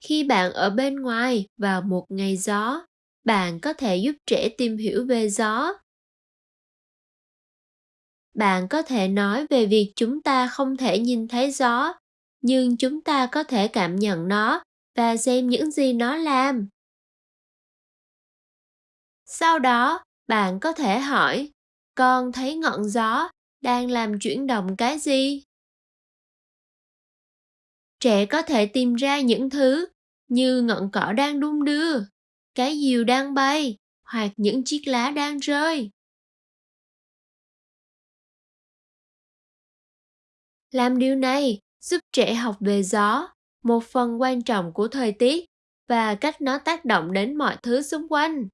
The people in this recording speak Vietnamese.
khi bạn ở bên ngoài vào một ngày gió, bạn có thể giúp trẻ tìm hiểu về gió. Bạn có thể nói về việc chúng ta không thể nhìn thấy gió, nhưng chúng ta có thể cảm nhận nó và xem những gì nó làm. Sau đó, bạn có thể hỏi, con thấy ngọn gió đang làm chuyển động cái gì? Trẻ có thể tìm ra những thứ như ngọn cỏ đang đung đưa, cái diều đang bay, hoặc những chiếc lá đang rơi. Làm điều này giúp trẻ học về gió, một phần quan trọng của thời tiết và cách nó tác động đến mọi thứ xung quanh.